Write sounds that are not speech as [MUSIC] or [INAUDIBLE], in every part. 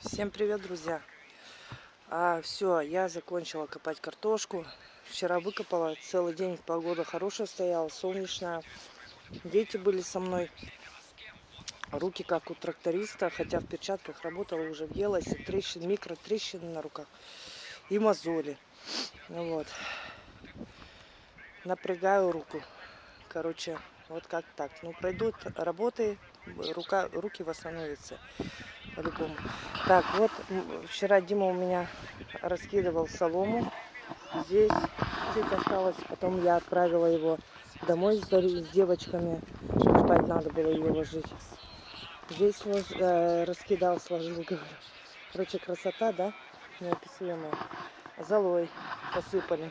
Всем привет, друзья! А, все, я закончила копать картошку. Вчера выкопала, целый день погода хорошая стояла, солнечная. Дети были со мной. Руки как у тракториста, хотя в перчатках работала, уже въелась. И трещины, микротрещины на руках и мозоли. Вот. Напрягаю руку. Короче, вот как так. Ну, пройдут работы, рука, руки восстановятся по-любому. Так, вот вчера Дима у меня раскидывал солому. Здесь чуть осталось. Потом я отправила его домой с, с девочками. Спать надо было ее ложить. Здесь э, раскидал, сложил. [LAUGHS] Короче, красота, да? Неописуемая. Золой посыпали.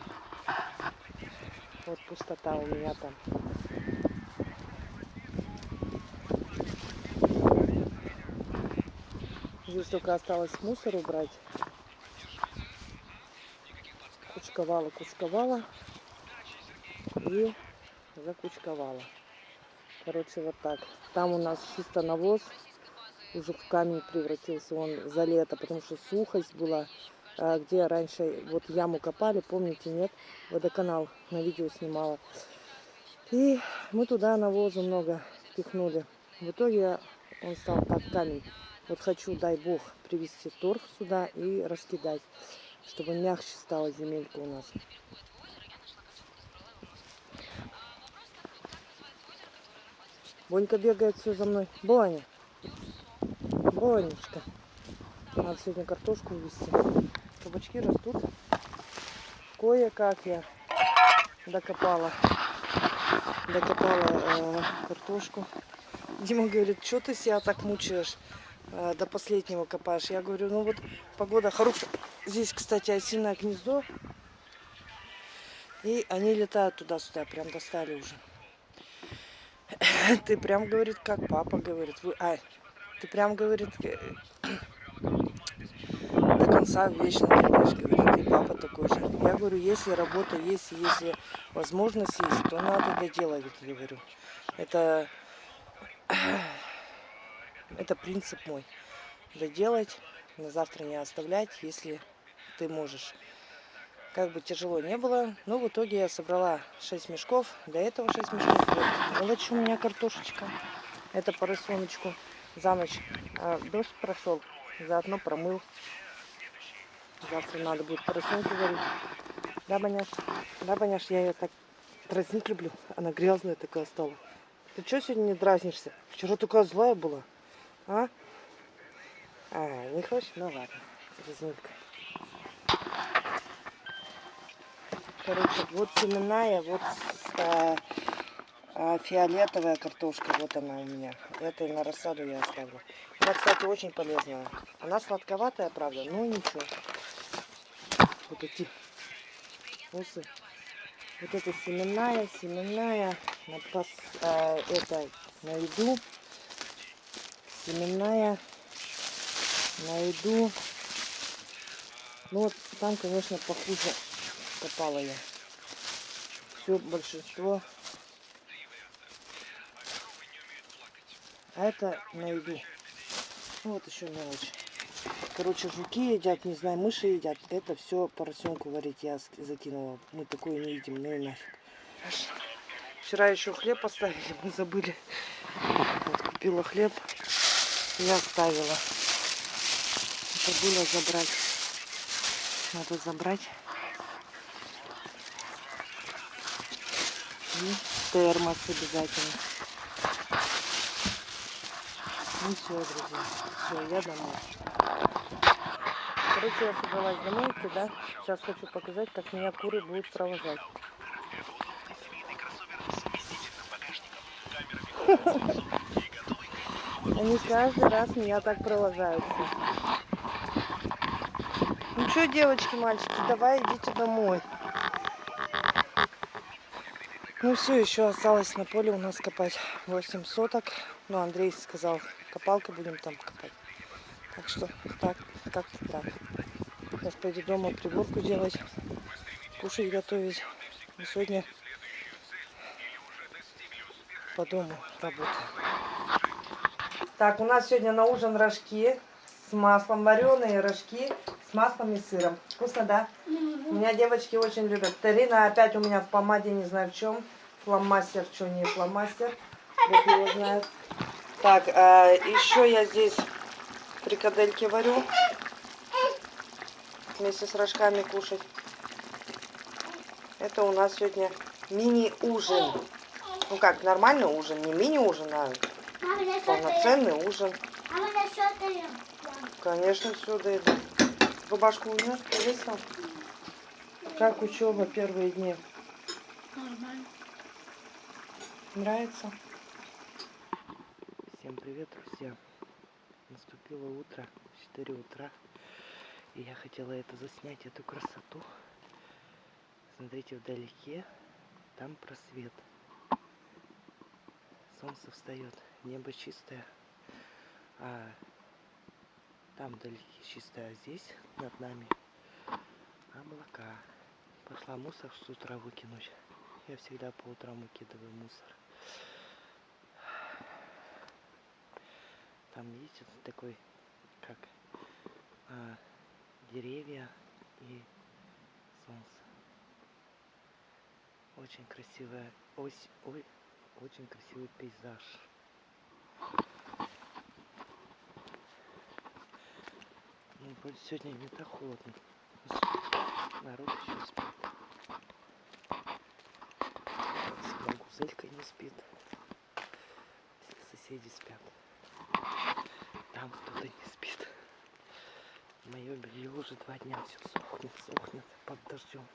Вот пустота у меня там. Здесь только осталось мусор убрать. Кучковала, кучковала. И закучковала. Короче, вот так. Там у нас чисто навоз. Уже в камень превратился он за лето, потому что сухость была. А где раньше вот яму копали, помните, нет? Водоканал на видео снимала. И мы туда навозу много пихнули. В итоге он стал как камень. Вот хочу, дай бог, привезти торф сюда и раскидать, чтобы мягче стала земелька у нас. Бонька бегает все за мной. Боня. Бонечка. Надо сегодня картошку увезти. Кабачки растут. Кое-как я докопала. Докопала э, картошку. Дима говорит, что ты себя так мучаешь? Э, до последнего копаешь. Я говорю, ну вот погода хорошая. Здесь, кстати, осиное гнездо. И они летают туда-сюда, прям достали уже. Ты прям, говорит, как папа говорит. А, ты прям, говорит, э, до конца вечно делаешь, говорит, и папа такой же. Я говорю, если работа есть, если возможность есть, то надо доделать, говорю. Это это принцип мой. Доделать, на завтра не оставлять, если ты можешь. Как бы тяжело не было, но в итоге я собрала 6 мешков. До этого 6 мешков. Мелочь у меня картошечка. Это поросеночку за ночь. А, дождь прошел, заодно промыл. Завтра надо будет поросенку варить. Да, Баняш? Да, Баняш, я ее так дразнить люблю. Она грязная такая стала. Ты что сегодня не дразнишься? Вчера такая злая была. А? А, не хочешь? Ну ладно, резинка. Короче, вот семенная, вот а, а, фиолетовая картошка, вот она у меня. Это на рассаду я оставлю. Она, кстати, очень полезная. Она сладковатая, правда, но ничего. Вот эти усы. Вот это семенная, семенная, на пас, а, это на еду семенная на еду. Ну вот там, конечно, похуже копала я. Все большинство. А это на еду. Ну, вот еще мелочь. Короче, жуки едят, не знаю, мыши едят. Это все поросенку варить я закинула. Мы такое не едим, ну и нафиг. Вчера еще хлеб поставили, мы забыли. Вот, купила хлеб я оставила. Забыла забрать. Надо забрать. И термос обязательно. Ну все, друзья. Все, я домой. Короче, я собралась домой идти, да? Сейчас хочу показать, как меня куры будут провожать. [LAUGHS] Они каждый раз меня так провожаются. Ну что, девочки, мальчики, давай идите домой. Ну все, еще осталось на поле у нас копать 8 соток. Ну, Андрей сказал, копалкой будем там копать. Так что так, как-то так. Сейчас пойду дома приборку делать, кушать готовить. И сегодня по дому работаю. Так, у нас сегодня на ужин рожки с маслом, вареные рожки с маслом и сыром. Вкусно, да? У меня девочки очень любят. Тарина опять у меня в помаде, не знаю в чем. Фломастер, что не фломастер. Бог его знает. Так, а еще я здесь фрикадельки варю. Вместе с рожками кушать. Это у нас сегодня мини-ужин. Ну как, нормальный ужин. Не мини-ужин, а полноценный ужин. Я что даем? Конечно, все доеду. Рубашку унес, повесил. Как учеба первые дни? Нормально. Нравится? Всем привет, друзья. Наступило утро, 4 утра. И я хотела это заснять, эту красоту. Смотрите, вдалеке, там просвет. Солнце встает, небо чистое. А там вдалеке чистое, а здесь над нами облака. Пошла мусор с утра выкинуть. Я всегда по утрам выкидываю мусор. Там видите такой, как а, деревья и солнце. Очень красивая ось, ой, очень красивый пейзаж. Ну, сегодня не так холодно. Народ еще спит. С гузелькой не спит. Все соседи спят. Там кто-то не спит. Мое белье уже два дня все сохнет, сохнет под дождем.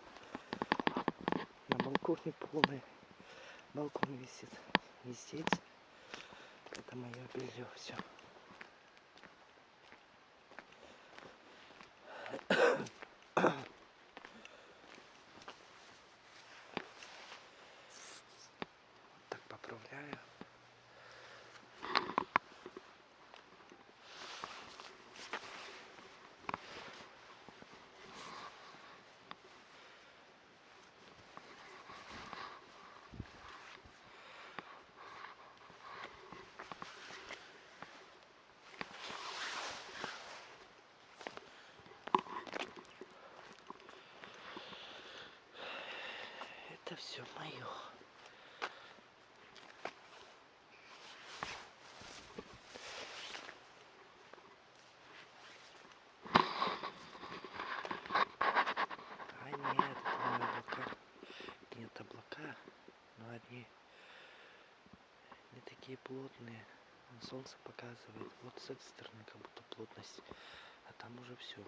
На балконе полный балкон висит. И здесь это мое белье все. Так поправляю. Это все мое. А нет, не облака. Нет облака, но они не такие плотные. Солнце показывает. Вот с этой стороны как будто плотность. А там уже все.